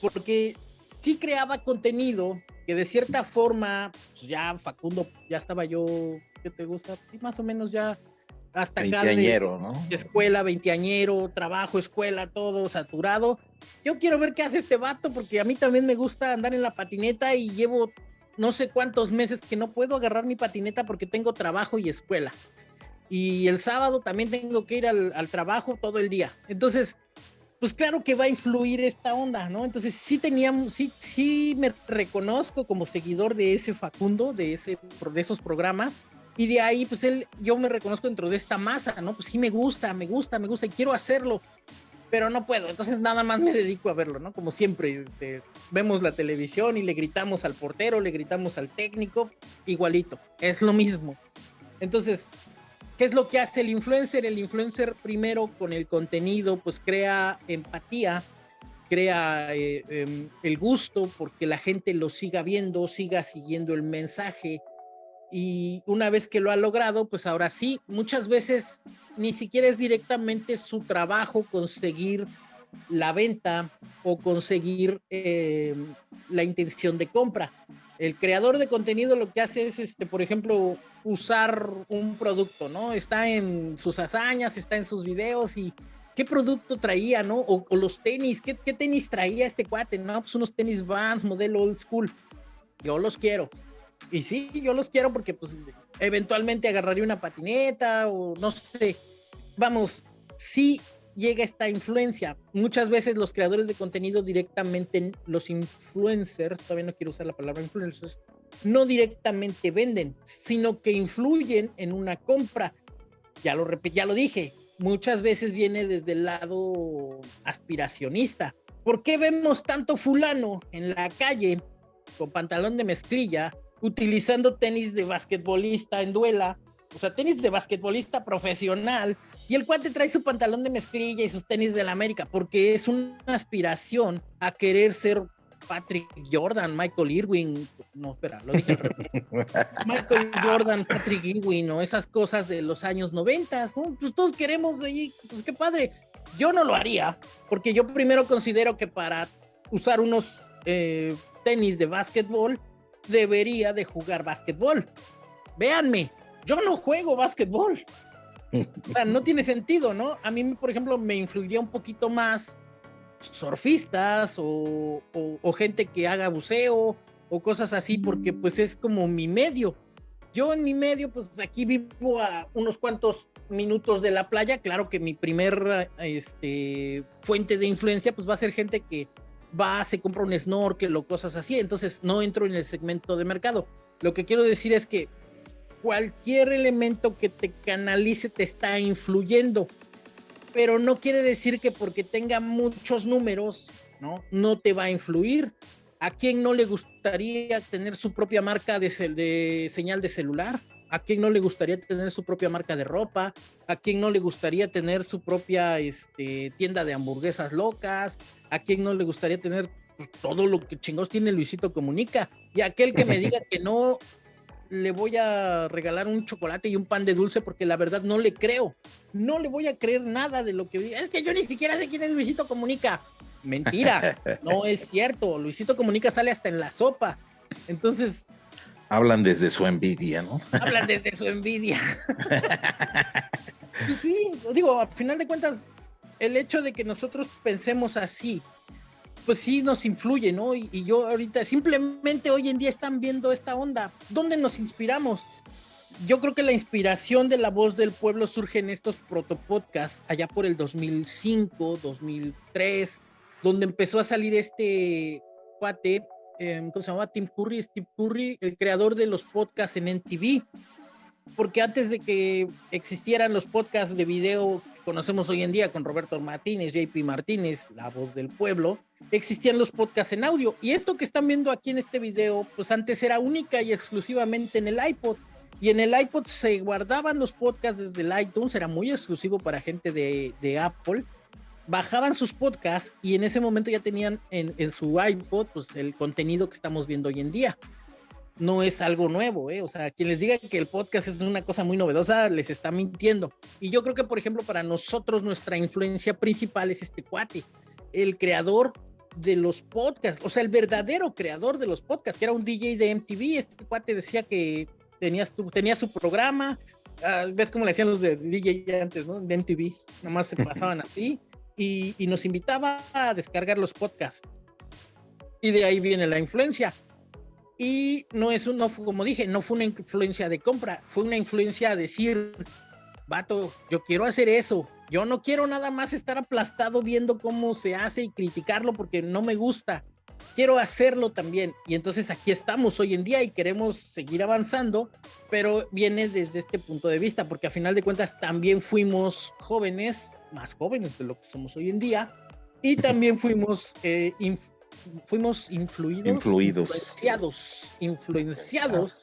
Speaker 2: porque sí creaba contenido que de cierta forma, pues ya Facundo, ya estaba yo, ¿qué te gusta? Sí, más o menos ya hasta acá de, ¿no? escuela, veinteañero, trabajo, escuela, todo saturado. Yo quiero ver qué hace este vato porque a mí también me gusta andar en la patineta y llevo no sé cuántos meses que no puedo agarrar mi patineta porque tengo trabajo y escuela. Y el sábado también tengo que ir al, trabajo todo el día. Entonces, pues claro que va a influir esta onda, ¿no? Entonces sí teníamos, sí, sí me reconozco como seguidor de ese Facundo, de, ese, de esos programas. Y de ahí, pues él, yo me reconozco dentro de esta masa, ¿no? Pues sí me gusta, me gusta, me gusta y quiero hacerlo pero no puedo, entonces nada más me dedico a verlo, ¿no? Como siempre, este, vemos la televisión y le gritamos al portero, le gritamos al técnico, igualito, es lo mismo. Entonces, ¿qué es lo que hace el influencer? El influencer primero con el contenido, pues crea empatía, crea eh, em, el gusto porque la gente lo siga viendo, siga siguiendo el mensaje, y una vez que lo ha logrado, pues ahora sí, muchas veces ni siquiera es directamente su trabajo conseguir la venta o conseguir eh, la intención de compra. El creador de contenido lo que hace es, este, por ejemplo, usar un producto, ¿no? Está en sus hazañas, está en sus videos y qué producto traía, ¿no? O, los tenis, ¿qué, ¿qué, tenis traía este cuate? No, pues unos tenis Vans, modelo old school. Yo los quiero y sí, yo los quiero porque pues eventualmente agarraría una patineta o no sé. Vamos, sí llega esta influencia. Muchas veces los creadores de contenido directamente, los influencers, todavía no quiero usar la palabra influencers, no directamente venden, sino que influyen en una compra. Ya lo, ya lo dije, muchas veces viene desde el lado aspiracionista. ¿Por qué vemos tanto fulano en la calle con pantalón de mezclilla utilizando tenis de basquetbolista en duela, o sea, tenis de basquetbolista profesional, y el cuate trae su pantalón de mezclilla y sus tenis de la América, porque es una aspiración a querer ser Patrick Jordan, Michael Irwin, no, espera, lo dije al revés. Michael Jordan, Patrick Irwin, o esas cosas de los años 90, ¿no? Pues todos queremos de ahí, pues qué padre. Yo no lo haría, porque yo primero considero que para usar unos eh, tenis de básquetbol, debería de jugar básquetbol. Véanme, yo no juego básquetbol. No tiene sentido, ¿no? A mí, por ejemplo, me influiría un poquito más surfistas o, gente que haga buceo o cosas así, porque pues es como mi medio. Yo en mi medio, pues aquí vivo a unos cuantos minutos de la playa. Claro que mi primer este, fuente de influencia, pues va a ser gente que va, se compra un snorkel o cosas así, entonces no entro en el segmento de mercado. Lo que quiero decir es que cualquier elemento que te canalice te está influyendo, pero no quiere decir que porque tenga muchos números, ¿no? No te va a influir. ¿A quién no le gustaría tener su propia marca de, de señal de celular? ¿A quién no le gustaría tener su propia marca de ropa? ¿A quién no le gustaría tener su propia este, tienda de hamburguesas locas? ¿A quién no le gustaría tener todo lo que chingados tiene Luisito Comunica? Y aquel que me diga que no le voy a regalar un chocolate y un pan de dulce porque la verdad no le creo. No le voy a creer nada de lo que diga. Es que yo ni siquiera sé quién es Luisito Comunica. Mentira, no es cierto. Luisito Comunica sale hasta en la sopa. Entonces.
Speaker 1: Hablan desde su envidia, ¿no?
Speaker 2: Hablan desde su envidia. pues sí, digo, a final de cuentas, el hecho de que nosotros pensemos así, pues sí nos influye, ¿no? Y, yo ahorita, simplemente hoy en día están viendo esta onda. ¿Dónde nos inspiramos? Yo creo que la inspiración de la voz del pueblo surge en estos protopodcasts allá por el 2005, 2003, donde empezó a salir este cuate, eh, ¿cómo se llama? Tim Curry, Steve Curry, el creador de los podcasts en NTV. Porque antes de que existieran los podcasts de video conocemos hoy en día con Roberto Martínez, JP Martínez, la voz del pueblo, existían los podcasts en audio. Y esto que están viendo aquí en este video, pues antes era única y exclusivamente en el iPod. Y en el iPod se guardaban los podcasts desde el iTunes, era muy exclusivo para gente de, Apple bajaban sus podcasts y en ese momento ya tenían en, en, su iPod pues, el contenido que estamos viendo hoy en día. No es algo nuevo, ¿eh? O sea, quien les diga que el podcast es una cosa muy novedosa, les está mintiendo. Y yo creo que, por ejemplo, para nosotros nuestra influencia principal es este cuate, el creador de los podcasts, o sea, el verdadero creador de los podcasts, que era un DJ de MTV. Este cuate decía que tenías tu, tenía su programa, uh, ves cómo le hacían los de DJ antes, ¿no? De MTV, nomás se pasaban así y, y, nos invitaba a descargar los podcasts. Y de ahí viene la influencia. Y no es un, no, como dije, no fue una influencia de compra, fue una influencia de decir, vato, yo quiero hacer eso. Yo no quiero nada más estar aplastado viendo cómo se hace y criticarlo porque no me gusta. Quiero hacerlo también. Y entonces aquí estamos hoy en día y queremos seguir avanzando, pero viene desde este punto de vista, porque a final de cuentas también fuimos jóvenes, más jóvenes de lo que somos hoy en día, y también fuimos, eh, fuimos influidos,
Speaker 1: influidos,
Speaker 2: influenciados, influenciados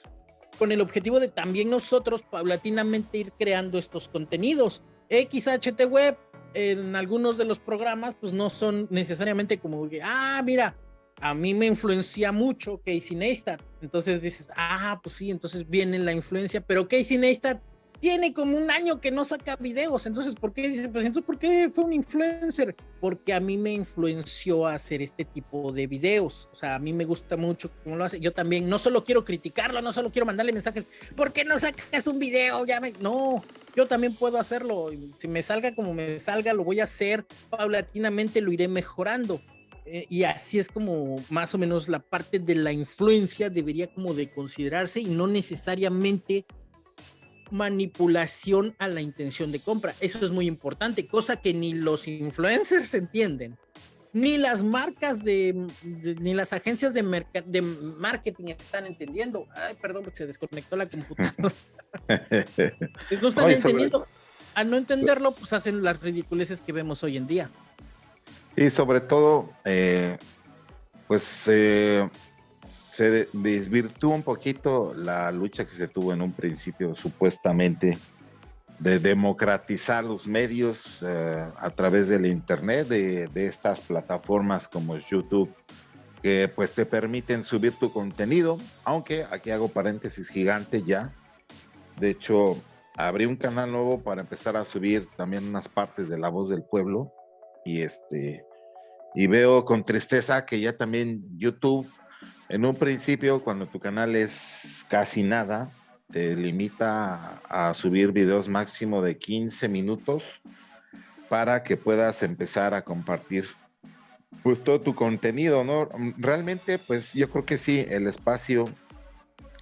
Speaker 2: con el objetivo de también nosotros paulatinamente ir creando estos contenidos. XHT Web en algunos de los programas pues no son necesariamente como que, ah, mira, a mí me influencia mucho Casey Neistat. Entonces dices, ah, pues sí, entonces viene la influencia, pero Casey Neistat tiene como un año que no saca videos, entonces, ¿por qué dices, pues entonces, ¿por qué fue un influencer? Porque a mí me influenció a hacer este tipo de videos, o sea, a mí me gusta mucho cómo lo hace, yo también, no solo quiero criticarlo, no solo quiero mandarle mensajes, ¿por qué no sacas un video? Ya me... No, yo también puedo hacerlo, si me salga como me salga, lo voy a hacer, paulatinamente lo iré mejorando. Eh, y así es como más o menos la parte de la influencia debería como de considerarse y no necesariamente manipulación a la intención de compra. Eso es muy importante, cosa que ni los influencers entienden, ni las marcas de, de ni las agencias de, de, marketing están entendiendo. Ay, perdón, porque se desconectó la computadora. no están Oye, entendiendo. Sobre... Al no entenderlo, pues hacen las ridiculeces que vemos hoy en día.
Speaker 1: Y sobre todo, eh, pues eh, se desvirtuó un poquito la lucha que se tuvo en un principio supuestamente de democratizar los medios eh, a través del internet, de, de, estas plataformas como YouTube, que pues te permiten subir tu contenido, aunque aquí hago paréntesis gigante ya. De hecho, abrí un canal nuevo para empezar a subir también unas partes de La Voz del Pueblo y este y veo con tristeza que ya también YouTube en un principio, cuando tu canal es casi nada, te limita a, subir videos máximo de 15 minutos para que puedas empezar a compartir pues todo tu contenido, ¿no? Realmente, pues yo creo que sí, el espacio,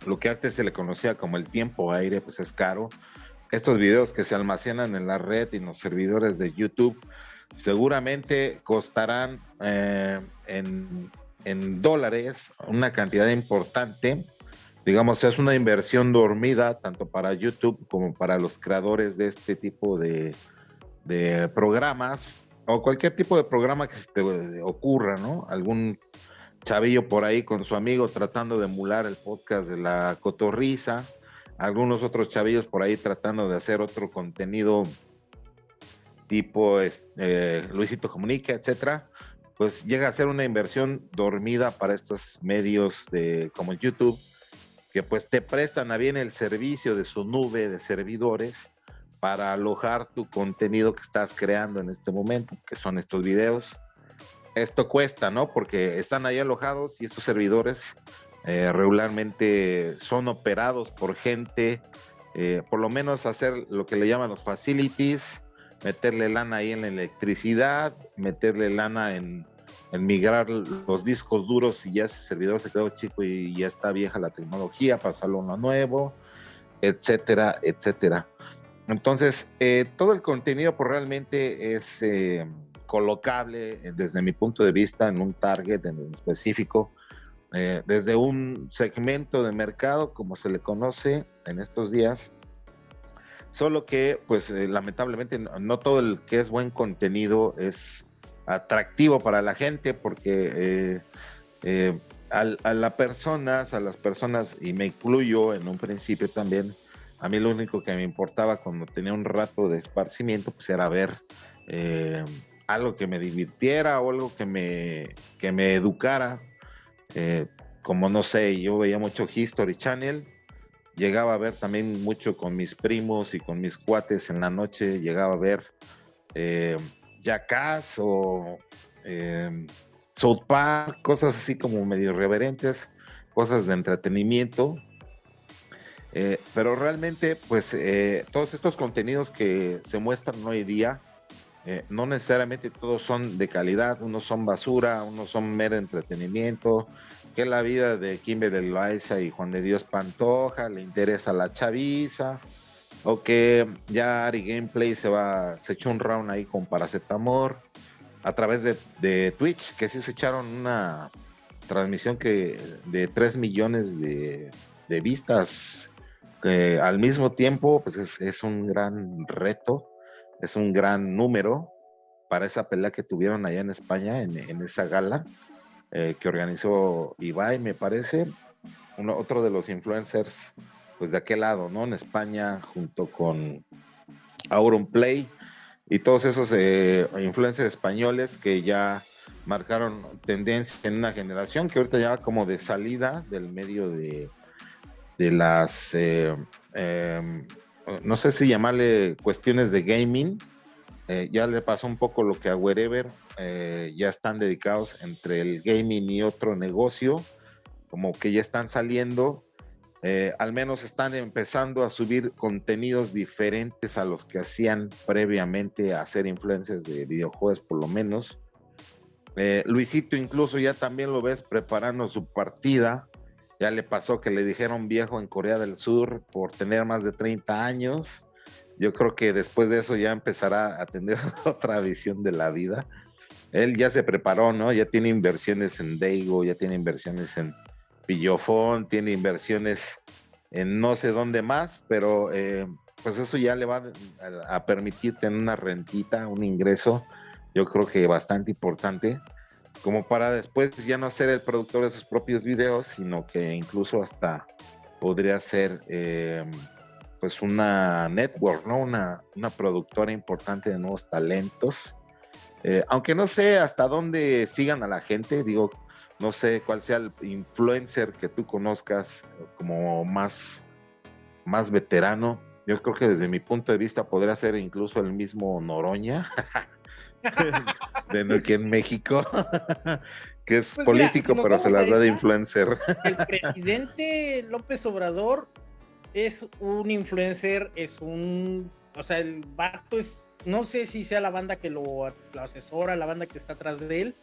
Speaker 1: lo que antes se le conocía como el tiempo aire, pues es caro. Estos videos que se almacenan en la red y en los servidores de YouTube seguramente costarán eh, en en dólares una cantidad importante. Digamos, es una inversión dormida tanto para YouTube como para los creadores de este tipo de, de programas o cualquier tipo de programa que se te ocurra, ¿no? Algún chavillo por ahí con su amigo tratando de emular el podcast de la cotorriza, algunos otros chavillos por ahí tratando de hacer otro contenido tipo eh, Luisito Comunica, etcétera pues llega a ser una inversión dormida para estos medios de, como YouTube, que pues te prestan a bien el servicio de su nube de servidores para alojar tu contenido que estás creando en este momento, que son estos videos. Esto cuesta, ¿no? Porque están ahí alojados y estos servidores eh, regularmente son operados por gente, eh, por lo menos hacer lo que le llaman los facilities, meterle lana ahí en la electricidad, meterle lana en, migrar los discos duros y ya ese servidor se quedó chico y ya está vieja la tecnología, pasarlo a uno nuevo, etcétera, etcétera. Entonces, eh, todo el contenido pues, realmente es eh, colocable eh, desde mi punto de vista en un target en específico, desde un segmento de mercado, como se le conoce en estos días, solo que pues lamentablemente no, todo el que es buen contenido es atractivo para la gente porque a, a las personas, a las personas, y me incluyo en un principio también, a mí lo único que me importaba cuando tenía un rato de esparcimiento, pues era ver eh, algo que me divirtiera o algo que me, que me educara. Eh, como no sé, yo veía mucho History Channel, llegaba a ver también mucho con mis primos y con mis cuates en la noche, llegaba a ver eh, Jackass o eh, South Park, cosas así como medio irreverentes, cosas de entretenimiento. Eh, pero realmente, pues eh, todos estos contenidos que se muestran hoy día, eh, no necesariamente todos son de calidad, unos son basura, unos son mero entretenimiento, que la vida de Kimberly Loaiza y Juan de Dios Pantoja le interesa la chaviza, o que ya Ari Gameplay se va, se echó un round ahí con Paracetamor a través de, Twitch, que sí se echaron una transmisión que de 3 millones de, vistas al mismo tiempo, pues es, un gran reto, es un gran número para esa pelea que tuvieron allá en España, en, esa gala eh, que organizó Ibai, me parece, otro de los influencers, pues de aquel lado, ¿no? En España, junto con Auron Play y todos esos eh, influencers españoles que ya marcaron tendencia en una generación que ahorita ya va como de salida del medio de, de las, eh, em, no sé si llamarle cuestiones de gaming, ya le pasó un poco lo que a Wherever, eh, ya están dedicados entre el gaming y otro negocio, como que ya están saliendo, al menos están empezando a subir contenidos diferentes a los que hacían previamente a ser influencers de videojuegos por lo menos. Luisito incluso ya también lo ves preparando su partida ya le pasó que le dijeron viejo en Corea del Sur por tener más de 30 años. Yo creo que después de eso ya empezará a tener otra visión de la vida. Él ya se preparó, ¿no? Ya tiene inversiones en Daigo, ya tiene inversiones en Pillofón, tiene inversiones en no sé dónde más, pero eh, pues eso ya le va a, a permitir tener una rentita, un ingreso, yo creo que bastante importante como para después ya no ser el productor de sus propios videos, sino que incluso hasta podría ser em, pues una network, ¿no? Una, una, productora importante de nuevos talentos. Eh, aunque no sé hasta dónde sigan a la gente, digo, no sé cuál sea el influencer que tú conozcas como más, más veterano. Yo creo que desde mi punto de vista podría ser incluso el mismo Noroña. de aquí en México, que es pues político, pero se las da de influencer.
Speaker 2: El presidente López Obrador es un influencer, es un, o sea, el vato es, no sé si sea la banda que lo, asesora, la banda que está atrás de él,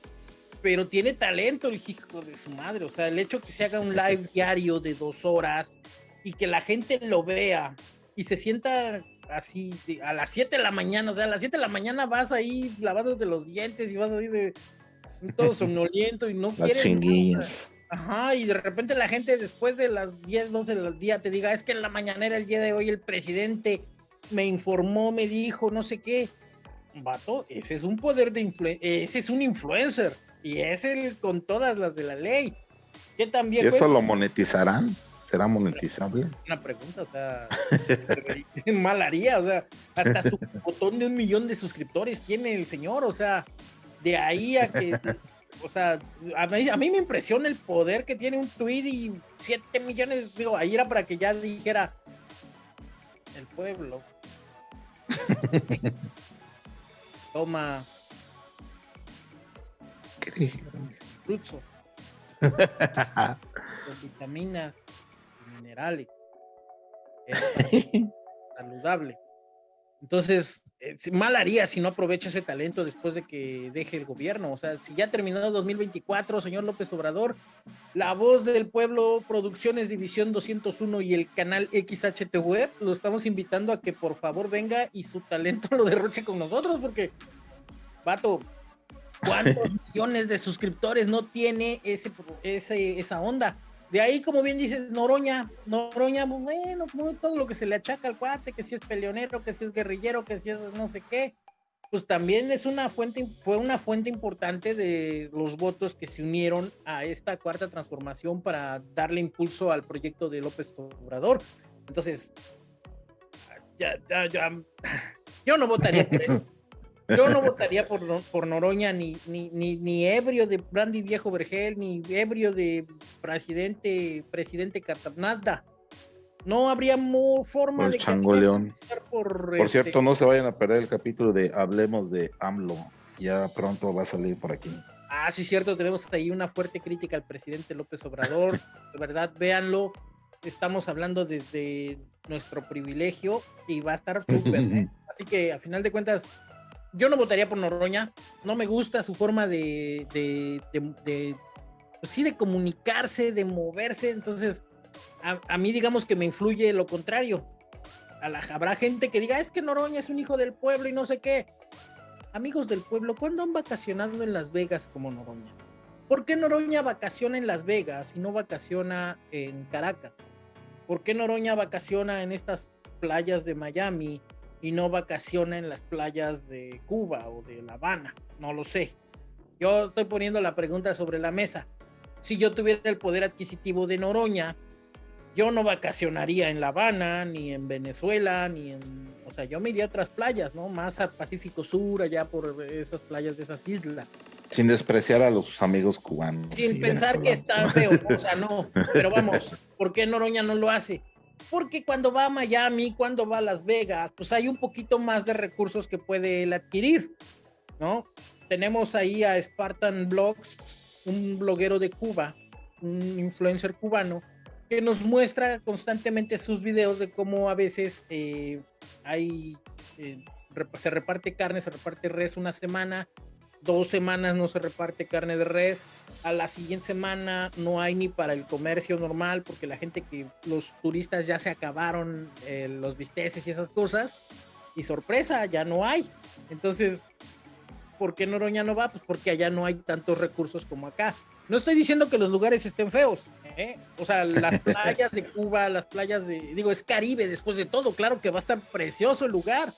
Speaker 2: pero tiene talento el hijo de su madre, o sea, el hecho que se haga un live diario de dos horas y que la gente lo vea y se sienta así a las 7 de la mañana, o sea, a las 7 de la mañana vas ahí lavándote los dientes y vas ahí de todo somnoliento y no
Speaker 1: quieres.
Speaker 2: Ajá, y de repente la gente después de las 10, 12 del día te diga, es que en la mañanera el día de hoy el presidente me informó, me dijo, no sé qué. Vato, ese es un poder de influencia, ese es un influencer y es el con todas las de la ley. Que también.
Speaker 1: ¿Y eso lo monetizarán? ¿Será monetizable?
Speaker 2: Una pregunta, o sea, mal haría, o sea, hasta su botón de un millón de suscriptores tiene el señor, o sea, de ahí a que, o sea, a mí, me impresiona el poder que tiene un tweet y 7 millones, digo, ahí era para que ya dijera el pueblo. Toma.
Speaker 1: ¿Qué?
Speaker 2: Fruto. vitaminas minerales. saludable. Entonces, eh, mal haría si no aprovecha ese talento después de que deje el gobierno. O sea, si ya terminado 2024, señor López Obrador, la voz del pueblo, Producciones División 201 y el canal XHT Web, lo estamos invitando a que por favor venga y su talento lo derroche con nosotros, porque, vato, ¿cuántos millones de suscriptores no tiene ese, ese, esa onda? De ahí, como bien dices, Noroña, Noroña, bueno, todo lo que se le achaca al cuate, que si es peleonero, que si es guerrillero, que si es no sé qué, pues también es una fuente, fue una fuente importante de los votos que se unieron a esta cuarta transformación para darle impulso al proyecto de López Obrador. Entonces, ya, ya, ya, yo no votaría por él. Yo no votaría por, por Noroña ni, ni, ni, ebrio de Brandy Viejo Vergel, ni ebrio de presidente, presidente nada. No habría forma
Speaker 1: de changoleón. Por, por este cierto, no se vayan a perder el capítulo de Hablemos de AMLO. Ya pronto va a salir por aquí.
Speaker 2: Ah, sí, cierto, tenemos ahí una fuerte crítica al presidente López Obrador. De verdad, véanlo. Estamos hablando desde nuestro privilegio y va a estar súper. ¿eh? Así que, a final de cuentas, yo no votaría por Noroña, no me gusta su forma de, de, pues sí, de comunicarse, de moverse, entonces a, mí digamos que me influye lo contrario. A la, habrá gente que diga, es que Noroña es un hijo del pueblo y no sé qué. Amigos del pueblo, ¿cuándo han vacacionado en Las Vegas como Noroña? ¿Por qué Noroña vacaciona en Las Vegas y no vacaciona en Caracas? ¿Por qué Noroña vacaciona en estas playas de Miami y no vacaciona en las playas de Cuba o de La Habana, no lo sé. Yo estoy poniendo la pregunta sobre la mesa. Si yo tuviera el poder adquisitivo de Noroña, yo no vacacionaría en La Habana, ni en Venezuela, ni en... O sea, yo me iría a otras playas, ¿no? Más al Pacífico Sur, allá por esas playas de esas islas.
Speaker 1: Sin despreciar a los amigos cubanos.
Speaker 2: Sin pensar que está feo, o sea, no. Pero vamos, ¿por qué Noroña no lo hace? Porque cuando va a Miami, cuando va a Las Vegas, pues hay un poquito más de recursos que puede él adquirir, ¿no? Tenemos ahí a Spartan Blogs, un bloguero de Cuba, un influencer cubano, que nos muestra constantemente sus videos de cómo a veces eh, hay, eh, se reparte carne, se reparte res una semana, dos semanas no se reparte carne de res, a la siguiente semana no hay ni para el comercio normal porque la gente que los turistas ya se acabaron eh, los bisteces y esas cosas y sorpresa, ya no hay. Entonces, ¿por qué Noroña no va? Pues porque allá no hay tantos recursos como acá. No estoy diciendo que los lugares estén feos, ¿eh? o sea, las playas de Cuba, las playas de, digo, es Caribe después de todo, claro que va a estar precioso el lugar,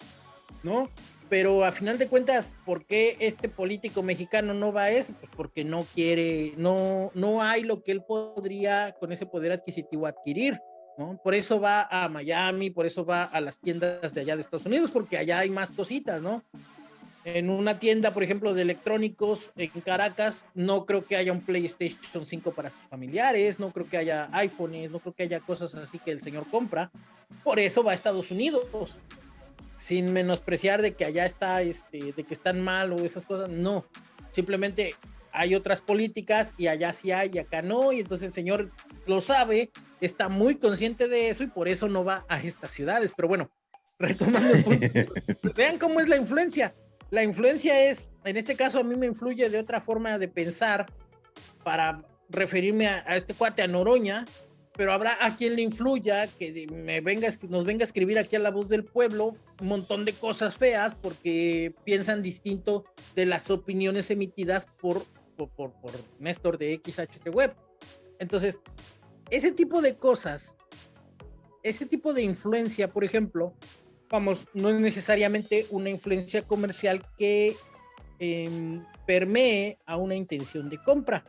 Speaker 2: ¿no? Pero a final de cuentas, ¿por qué este político mexicano no va a eso? Pues porque no quiere, no, no hay lo que él podría con ese poder adquisitivo adquirir, ¿no? Por eso va a Miami, por eso va a las tiendas de allá de Estados Unidos, porque allá hay más cositas, ¿no? En una tienda, por ejemplo, de electrónicos en Caracas, no creo que haya un PlayStation 5 para sus familiares, no creo que haya iPhones, no creo que haya cosas así que el señor compra. Por eso va a Estados Unidos sin menospreciar de que allá está, este, de que están mal o esas cosas, no, simplemente hay otras políticas y allá sí hay y acá no, y entonces el señor lo sabe, está muy consciente de eso y por eso no va a estas ciudades, pero bueno, retomando vean cómo es la influencia, la influencia es, en este caso a mí me influye de otra forma de pensar para referirme a, a este cuate, a Noroña, pero habrá a quien le influya que me venga, nos venga a escribir aquí a la voz del pueblo un montón de cosas feas porque piensan distinto de las opiniones emitidas por, por, por, Néstor de XHT Web. Entonces, ese tipo de cosas, ese tipo de influencia, por ejemplo, vamos, no es necesariamente una influencia comercial que em, permee a una intención de compra